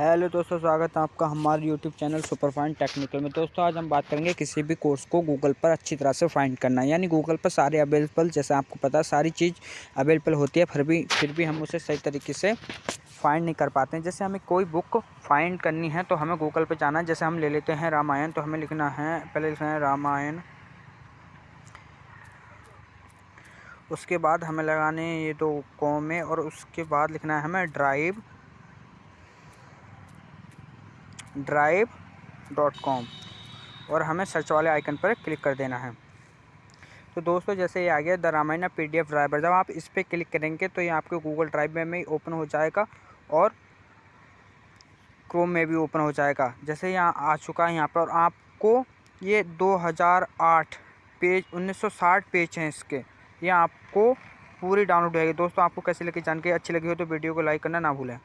Hello दोस्तों, स्वागत है आपका हमारे YouTube channel super fine technical में। दोस्तों, आज हम बात करेंगे किसी भी कोर्स को गूगल पर अच्छी तरह से फाइंड करना। यानी गूगल पर सारे अवेलेबल जैसे आपको पता है, सारी चीज़ अवेलेबल होती है, फिर भी फिर भी हम उसे सही तरीके से फाइंड नहीं कर पाते हैं। जैसे हमें कोई बुक फाइंड करनी है तो हमें गूगल पर जाना है। जैसे हम ले लेते हैं रामायण तो हमें लिखना है, पहले लिखना है रामायण। उसके बाद हमें लगाने ये दो कॉमे, और उसके बाद लिखना है हमें ड्राइव ड्राइव डॉट कॉम और हमें सर्च वाले आइकन पर क्लिक कर देना है। तो दोस्तों, जैसे ये आ गया the Ramayan P D F driver जब आप इस पर क्लिक करेंगे तो ये आपके गूगल ड्राइव में ही ओपन हो जाएगा और क्रोम में भी ओपन हो जाएगा। जैसे यहाँ आ चुका है यहाँ पर और आपको ये 2008 पेज 1960 पेज हैं इसके। ये आपको पूरी डाउनलोड होगी दोस्तों, आपको कैसी लगी जानकारी अच्छी लगी हो तो वीडियो को लाइक करना ना भूलें।